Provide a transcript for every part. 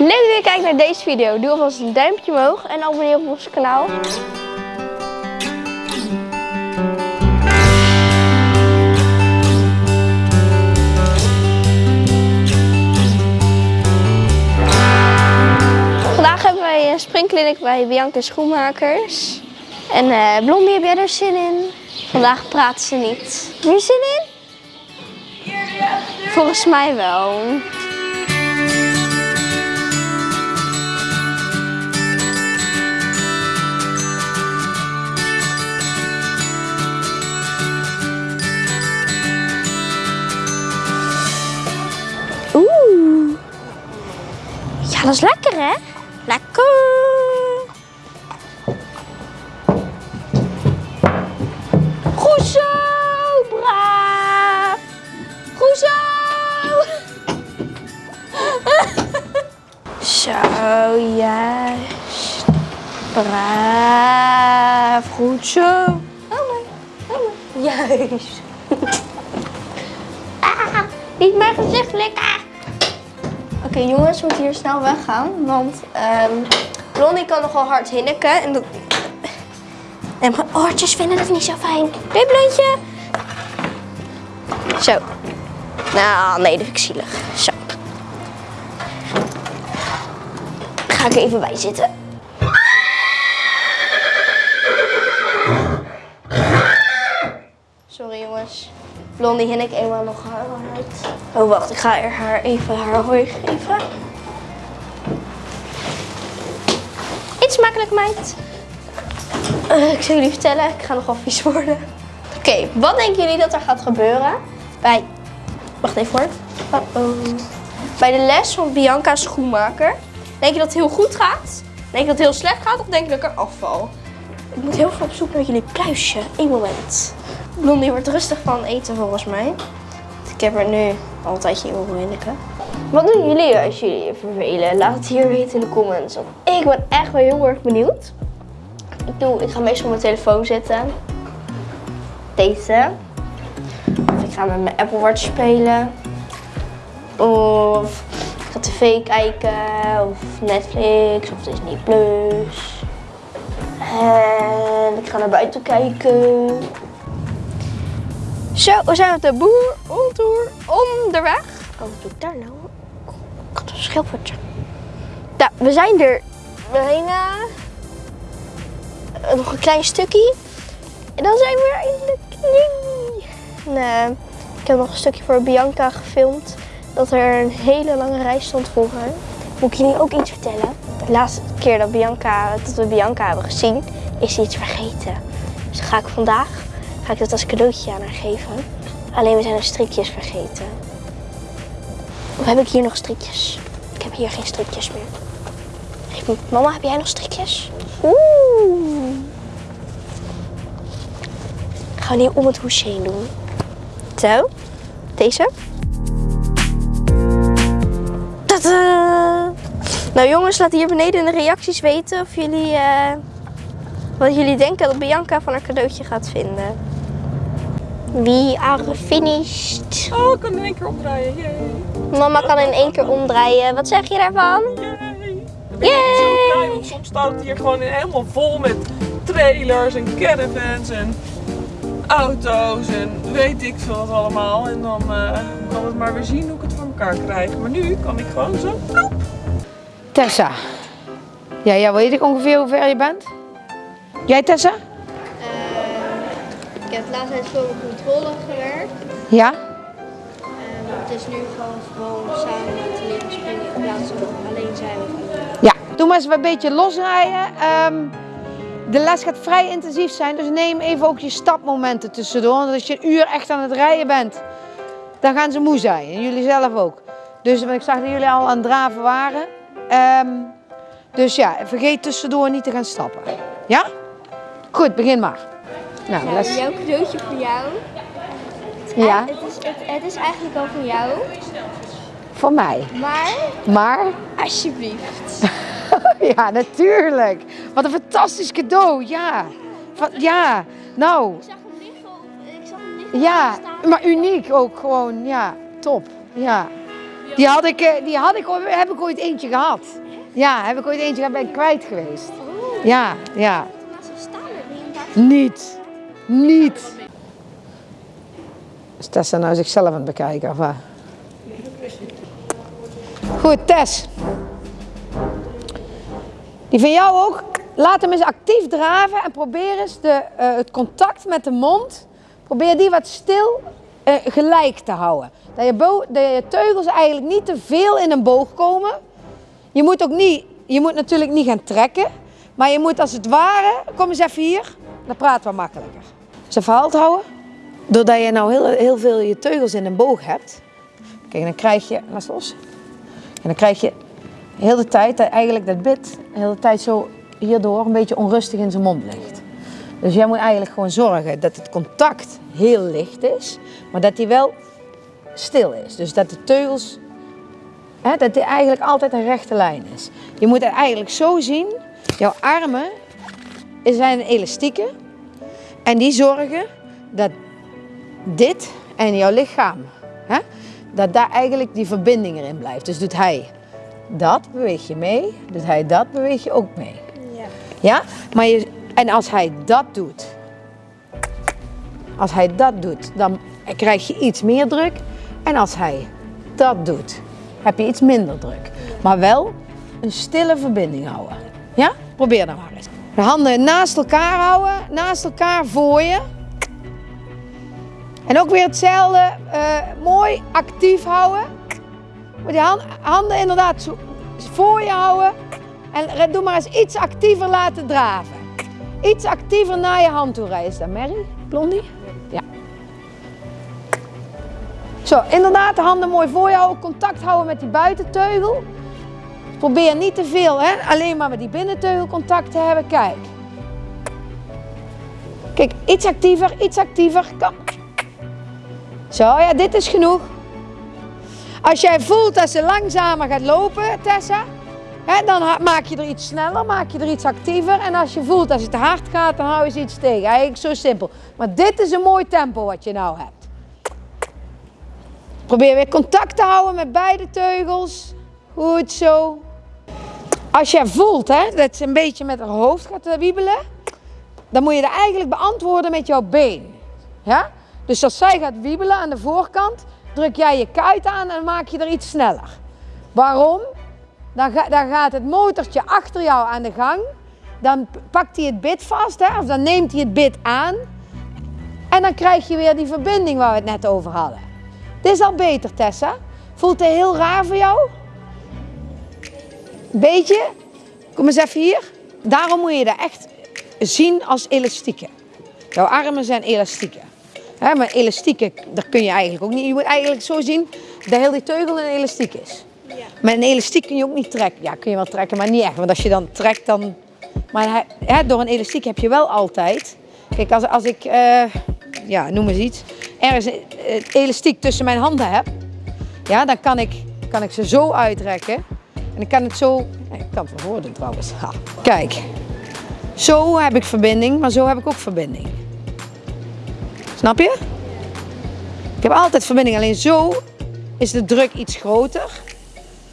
Leuk dat je weer kijkt naar deze video. Doe alvast een duimpje omhoog en abonneer op ons kanaal. Vandaag hebben wij een springkliniek bij Bianca Schoenmakers. En eh Blondie, heb jij er zin in? Vandaag praat ze niet. Heb je zin in? Volgens mij wel. Is lekker hè? Lekker. Goed zo, braaf. Goed zo. zo, juist. Braaf. Goed zo. Oh my, oh my. Juist. Ah, niet mijn gezicht likken. Oké jongens, we moeten hier snel weggaan, want ehm Blondie kan nogal hard hinniken. En, dat... en mijn oortjes vinden dat niet zo fijn. Doei blondje. Zo. Nou, nee, dat vind ik zielig. Zo. Ga ik even bij zitten. Sorry jongens. Blondie hinnik eenmaal nog haar hard. Oh wacht, ik ga er haar even haar hooi geven. Eet smakelijk meid. Eh, ik zal jullie vertellen, ik ga nogal vies worden. Oké, wat denken jullie dat er gaat gebeuren bij... Wacht even hoor. Uh-oh. Bij de les van Bianca Schoenmaker. Denk je dat het heel goed gaat? Denk je dat het heel slecht gaat? Of denk je dat ik er afval? Ik moet heel veel op zoek naar jullie pluisje. Eén moment. Blondie wordt rustig van eten volgens mij. Ik heb er nu al een tijdje in hinniken. Wat doen jullie als jullie vervelen? Laat het hier weten in de comments. Ik ben echt wel heel erg benieuwd. Ik, doe, ik ga meestal op mijn telefoon zitten. Deze. Of ik ga met mijn Apple Watch spelen. Of ik ga tv kijken. Of Netflix. Of Disney Plus. En ik ga naar buiten kijken. Zo, we zijn op de boer ontour onderweg. Oh, wat doe ik daar nou? Ik had een schilfertje. Nou, we zijn er bijna nog een klein stukje. En dan zijn we eindelijk. Yay. En, eh, ik heb nog een stukje voor Bianca gefilmd. Dat er een hele lange rij stond voor haar. Moet ik jullie ook iets vertellen? De laatste keer dat, Bianca, dat we Bianca hebben gezien, is ze iets vergeten. Dus ga ik vandaag ga ik dat als cadeautje aan haar geven. Alleen we zijn de strikjes vergeten. Of heb ik hier nog strikjes? Ik heb hier geen strikjes meer. Mama, heb jij nog strikjes? Oeh. Ik ga nu om het hoesje heen doen. Zo. Deze. Tadaa! Nou jongens, laat hier beneden in de reacties weten of jullie, eh, wat jullie denken dat Bianca van haar cadeautje gaat vinden. We are finished. Oh, ik kan in één keer omdraaien. Yay. Mama kan in één keer omdraaien. Wat zeg je daarvan? Yay. Yay. Zo blij, want soms staat het hier gewoon helemaal vol met trailers en caravans en auto's en weet ik veel wat allemaal. En dan eh, kan het maar weer zien hoe ik het voor elkaar krijg. Maar nu kan ik gewoon zo. plop. Tessa. Ja, ja, weet ik ongeveer hoe ver je bent? Jij Tessa? Ik heb laatst tijd voor mijn controle gewerkt. Ja? het is nu gewoon gewoon samen te leren springen in plaats van alleen zijn Ja. Doe maar eens een beetje losrijden. Ehm, de les gaat vrij intensief zijn, dus neem even ook je stapmomenten tussendoor. Want als je een uur echt aan het rijden bent, dan gaan ze moe zijn. En jullie zelf ook. Dus ik zag dat jullie al aan het draven waren. Ehm, dus ja, vergeet tussendoor niet te gaan stappen. Ja? Goed, begin maar. Nou, les. Jouw cadeautje voor jou. Ja, Het is, het, het is eigenlijk al van jou, voor mij. maar Maar alsjeblieft. ja, natuurlijk. Wat een fantastisch cadeau. Ja. Van, ja. Nou, Ik zag hem liggen op, ik zag hem liggen ja. Maar uniek ook gewoon. Ja, top. Ja. Die, had ik, eh, die had ik, ooit- heb ik ooit eentje gehad. Ja, heb ik ooit eentje gehad, ben ik kwijt geweest. Oh, Ja, ja. Niet. Niet. Is Tessa nou zichzelf aan het bekijken of wat? Goed, Tess. Die van jou ook. Laat hem eens actief draven en probeer eens de, eh, het contact met de mond. Probeer die wat stil eh, gelijk te houden. Dat je, dat je teugels eigenlijk niet te veel in een boog komen. Je moet ook niet, je moet natuurlijk niet gaan trekken. Maar je moet als het ware, kom eens even hier, dan praten we makkelijker. Ze verhaald houden. Doordat je nou heel, heel veel je teugels in een boog hebt. Kijk, dan krijg je, laat los. En dan krijg je de hele tijd, eigenlijk dat bit, de hele tijd zo hierdoor een beetje onrustig in zijn mond ligt. Dus jij moet eigenlijk gewoon zorgen dat het contact heel licht is, maar dat die wel stil is. Dus dat de teugels, hè, dat die eigenlijk altijd een rechte lijn is. Je moet het eigenlijk zo zien, jouw armen zijn elastieken en die zorgen dat dit en jouw lichaam, hè, dat daar eigenlijk die verbinding erin blijft. Dus doet hij dat, beweeg je mee. Doet hij dat, beweeg je ook mee. Ja. Ja? Maar je, en als hij dat doet, als hij dat doet, dan krijg je iets meer druk. En als hij dat doet, heb je iets minder druk. Maar wel een stille verbinding houden. Ja? Probeer dan maar eens. De handen naast elkaar houden, naast elkaar voor je. En ook weer hetzelfde, eh, mooi actief houden. Moet die hand- handen inderdaad voor je houden. En doe maar eens iets actiever laten draven. Iets actiever naar je hand toe rijden. Is Mary? Blondie? Ja. Zo, inderdaad, de handen mooi voor je houden. Contact houden met die buitenteugel. Probeer niet te veel, hè? alleen maar met die binnenteugel contact te hebben. Kijk. Kijk, iets actiever, iets actiever. Kom. Zo, ja, dit is genoeg. Als jij voelt dat ze langzamer gaat lopen, Tessa, hè, dan maak je er iets sneller, maak je er iets actiever. En als je voelt dat het te hard gaat, dan hou je ze iets tegen. Eigenlijk zo simpel. Maar dit is een mooi tempo wat je nou hebt. Probeer weer contact te houden met beide teugels. Goed zo. Als jij voelt hè, dat ze een beetje met haar hoofd gaat eh, wiebelen, dan moet je dat eigenlijk beantwoorden met jouw been. Ja? Dus als zij gaat wiebelen aan de voorkant, druk jij je kuit aan en maak je er iets sneller. Waarom? Dan, dan gaat het motortje achter jou aan de gang. Dan pakt hij het bit vast, hè, of dan neemt hij het bit aan. En dan krijg je weer die verbinding waar we het net over hadden. Dit is al beter, Tessa. Voelt het heel raar voor jou? Beetje? Kom eens even hier. Daarom moet je dat echt zien als elastieken. Jouw armen zijn elastieken. Maar elastieken, daar kun je eigenlijk ook niet. Je moet eigenlijk zo zien dat heel die teugel een elastiek is. Ja. Met een elastiek kun je ook niet trekken. Ja, kun je wel trekken, maar niet echt. Want als je dan trekt, dan... Maar hè, door een elastiek heb je wel altijd... Kijk, als, als ik, eh, ja, noem eens iets, ergens een eh, elastiek tussen mijn handen heb, ja, dan kan ik, kan ik ze zo uitrekken. En ik kan het zo... Ik kan het wel horen trouwens. Kijk, zo heb ik verbinding, maar zo heb ik ook verbinding. Snap je? Ik heb altijd verbinding, alleen zo is de druk iets groter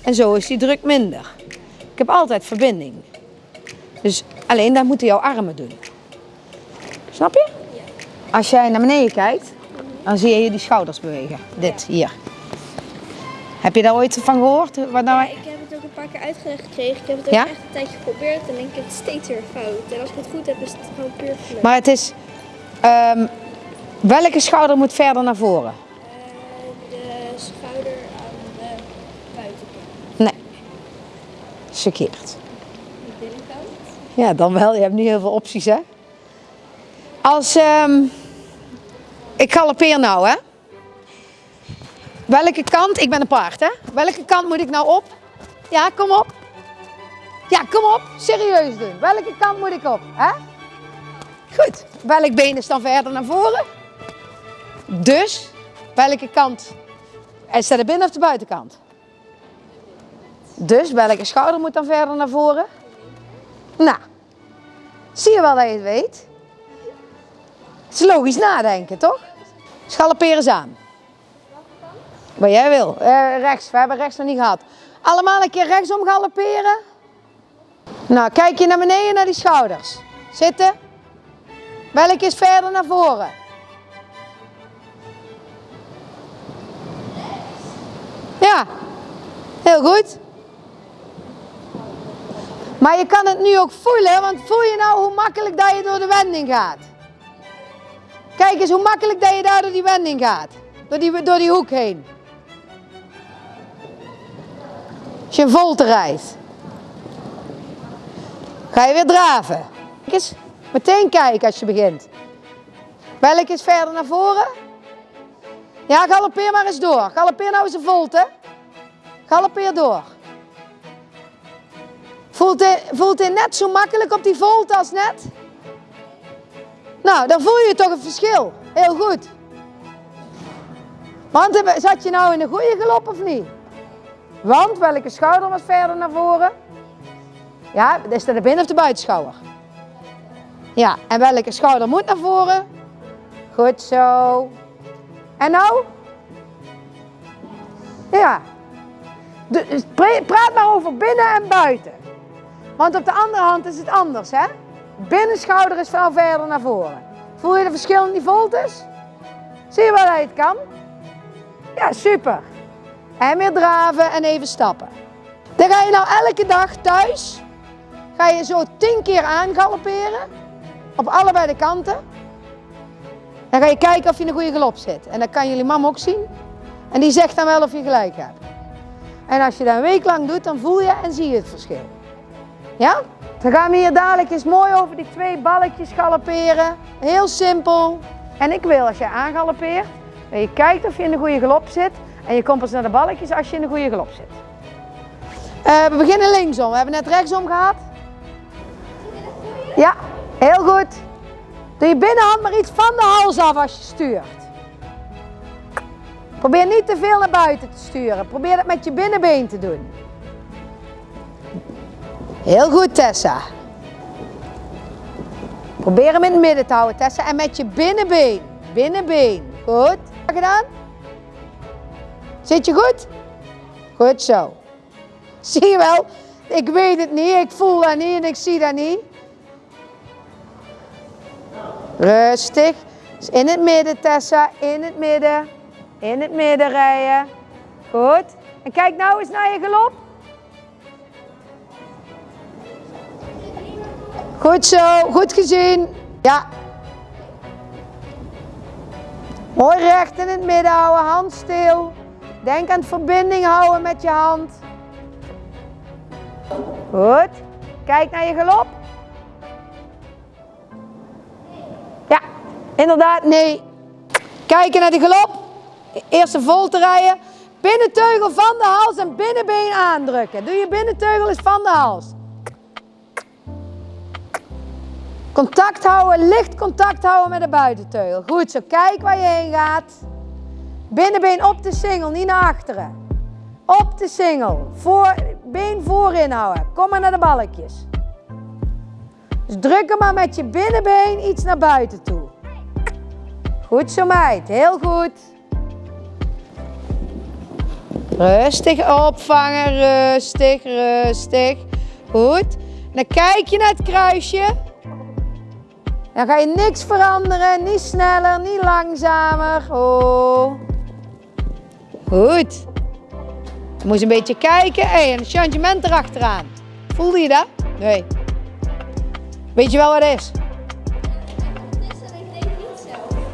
en zo is die druk minder. Ik heb altijd verbinding. Dus alleen dat moeten jouw armen doen. Snap je? Als jij naar beneden kijkt, dan zie je die schouders bewegen. Dit, hier. Heb je daar ooit van gehoord? Wat nou... een paar keer uitgelegd gekregen. Ik heb het ook Ja? echt een tijdje geprobeerd en denk ik het steeds weer fout. En als ik het goed heb, is het gewoon puur geluk. Maar het is... ehm, welke schouder moet verder naar voren? Eh, de schouder aan de buitenkant. Nee. Verkeerd. De binnenkant. Ja, dan wel. Je hebt niet heel veel opties, hè? Als... ehm, ik galopeer nou, hè? Welke kant... Ik ben een paard, hè? Welke kant moet ik nou op? Ja, kom op. Ja, kom op. Serieus doen. Welke kant moet ik op, hè? Goed. Welk been is dan verder naar voren? Dus, welke kant... Is dat de binnen- of de buitenkant? Dus, welke schouder moet dan verder naar voren? Nou, zie je wel dat je het weet? Het is logisch nadenken, toch? Schalperen eens aan. Wat jij wil. Eh, rechts, we hebben rechts nog niet gehad. Allemaal een keer rechtsom galopperen. Nou, kijk je naar beneden naar die schouders. Zitten. Welke is verder naar voren? Ja, heel goed. Maar je kan het nu ook voelen, want voel je nou hoe makkelijk dat je door de wending gaat? Kijk eens hoe makkelijk dat je daar door die wending gaat. Door die, door die hoek heen. Als je een volte rijdt. Ga je weer draven. Kijk eens, meteen kijken als je begint. Welk is verder naar voren? Ja, galoppeer maar eens door. Galoppeer nou eens een volte. Galoppeer door. Voelt hij, voelt hij net zo makkelijk op die volte als net? Nou, dan voel je toch een verschil. Heel goed. Want eh, zat je nou in een goede galop of niet? Want welke schouder was verder naar voren? Ja, is dat de binnen- of de buitenschouder? Ja, en welke schouder moet naar voren? Goed zo. En nou? Ja. Praat maar over binnen en buiten. Want op de andere hand is het anders, hè? Binnenschouder is veel verder naar voren. Voel je de verschillende voltes? Zie je dat je het kan? Ja, super. En weer draven en even stappen. Dan ga je nou elke dag thuis, ga je zo tien keer aangalopperen. Op allebei de kanten. Dan ga je kijken of je in een goede galop zit. En dat kan jullie mama ook zien. En die zegt dan wel of je gelijk hebt. En als je dat een week lang doet, dan voel je en zie je het verschil. Ja? Dan gaan we hier dadelijk eens mooi over die twee balletjes galopperen. Heel simpel. En ik wil als je aangaloppeert, dat je kijkt of je in de goede galop zit. En je komt pas naar de balletjes als je in de goede galop zit. Uh, we beginnen linksom. We hebben net rechtsom gehad. Ja, heel goed. Doe je binnenhand maar iets van de hals af als je stuurt. Probeer niet te veel naar buiten te sturen. Probeer het met je binnenbeen te doen. Heel goed, Tessa. Probeer hem in het midden te houden, Tessa. En met je binnenbeen. Binnenbeen. Goed. Gedaan? Zit je goed? Goed zo. Zie je wel? Ik weet het niet, ik voel dat niet en ik zie dat niet. Rustig. Dus in het midden, Tessa. In het midden. In het midden rijden. Goed. En kijk nou eens naar je galop. Goed zo, goed gezien. Ja. Mooi recht in het midden houden, hand stil. Denk aan het verbinding houden met je hand. Goed. Kijk naar je galop. Ja, inderdaad, nee. Kijken naar de galop. Eerst een volte rijden. Binnenteugel van de hals en binnenbeen aandrukken. Doe je binnenteugel eens van de hals. Contact houden, licht contact houden met de buitenteugel. Goed zo, kijk waar je heen gaat. Binnenbeen op de singel, niet naar achteren. Op de singel, voor, been voorin houden. Kom maar naar de balkjes. Dus druk hem maar met je binnenbeen iets naar buiten toe. Goed zo meid, heel goed. Rustig opvangen, rustig, rustig. Goed. Dan kijk je naar het kruisje. Dan ga je niks veranderen, niet sneller, niet langzamer. Oh. Goed. Je moet een beetje kijken. Hey, een changement erachteraan. Voelde je dat? Nee. Weet je wel wat het is?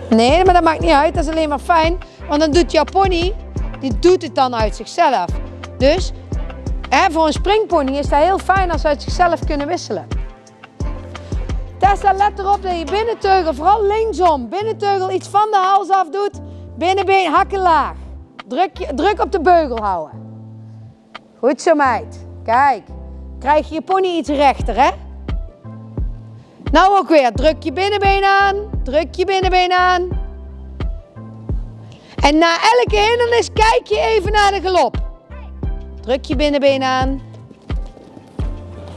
Nee, maar dat maakt niet uit. Dat is alleen maar fijn. Want dan doet jouw pony, die doet het dan uit zichzelf. Dus hè, voor een springpony is dat heel fijn als ze uit zichzelf kunnen wisselen. Tessa, let erop dat je binnenteugel, vooral linksom, binnenteugel iets van de hals af doet. Binnenbeen hakken laag. Druk, druk op de beugel houden. Goed zo meid. Kijk, krijg je je pony iets rechter hè. Nou ook weer, druk je binnenbeen aan, druk je binnenbeen aan. En na elke hindernis kijk je even naar de galop. Druk je binnenbeen aan.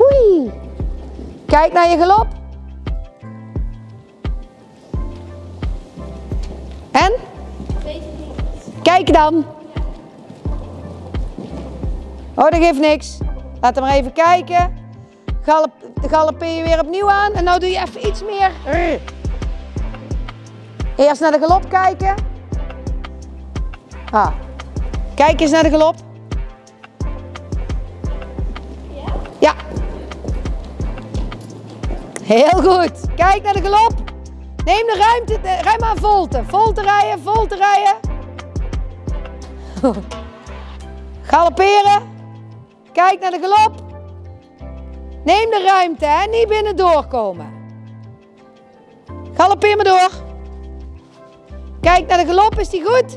Oei. Kijk naar je galop. En? Kijk dan. Oh, dat geeft niks. Laten we maar even kijken. Galop, galopeer je weer opnieuw aan. En nou doe je even iets meer. Eerst naar de galop kijken. Ah. Kijk eens naar de galop. Ja. Heel goed. Kijk naar de galop. Neem de ruimte, rij maar volte. Vol te rijden, vol te rijden. Galopperen. Kijk naar de galop. Neem de ruimte, hè? niet binnen doorkomen. Galoppeer maar door. Kijk naar de galop, is die goed?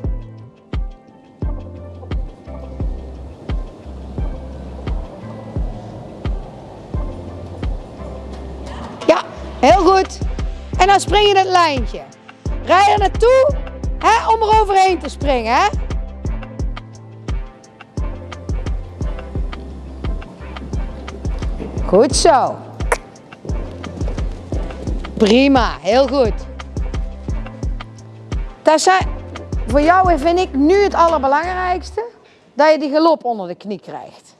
Ja, heel goed. En dan spring je het lijntje. Rij er naartoe hè, om er overheen te springen. Hè? Goed zo. Prima, heel goed. Dat zijn, voor jou vind ik nu het allerbelangrijkste, dat je die galop onder de knie krijgt.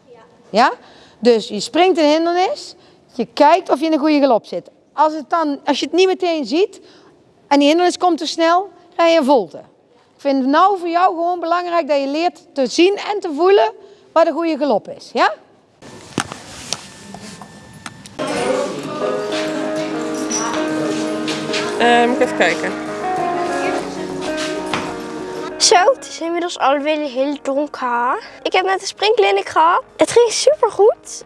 Ja. Dus je springt een hindernis, je kijkt of je in een goede galop zit. Als, het dan, als je het niet meteen ziet en die hindernis komt te snel, rij je een volte. Ik vind het nou voor jou gewoon belangrijk dat je leert te zien en te voelen wat een goede galop is. Ja? Eh, moet ik even kijken. Zo, het is inmiddels alweer heel donker. Ik heb net een springkliniek gehad. Het ging super goed.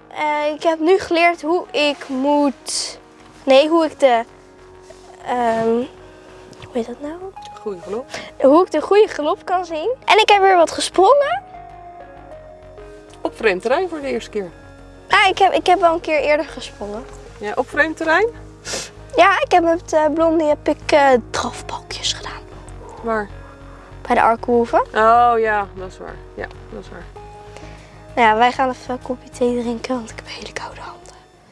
ik heb nu geleerd hoe ik moet. Nee, hoe ik de. ehm, hoe heet dat nou? Goeie geloof. Hoe ik de goede galop kan zien. En ik heb weer wat gesprongen. Op vreemd terrein voor de eerste keer. Ah, ik heb, ik heb wel een keer eerder gesprongen. Ja, op vreemd terrein? Ja, ik heb met uh, Blondie heb ik eh drafbalkjes gedaan. Waar? Bij de Arkenhoeven. Oh ja, dat is waar. Ja, dat is waar. Nou ja, wij gaan even een kopje thee drinken, want ik heb een hele koude hand.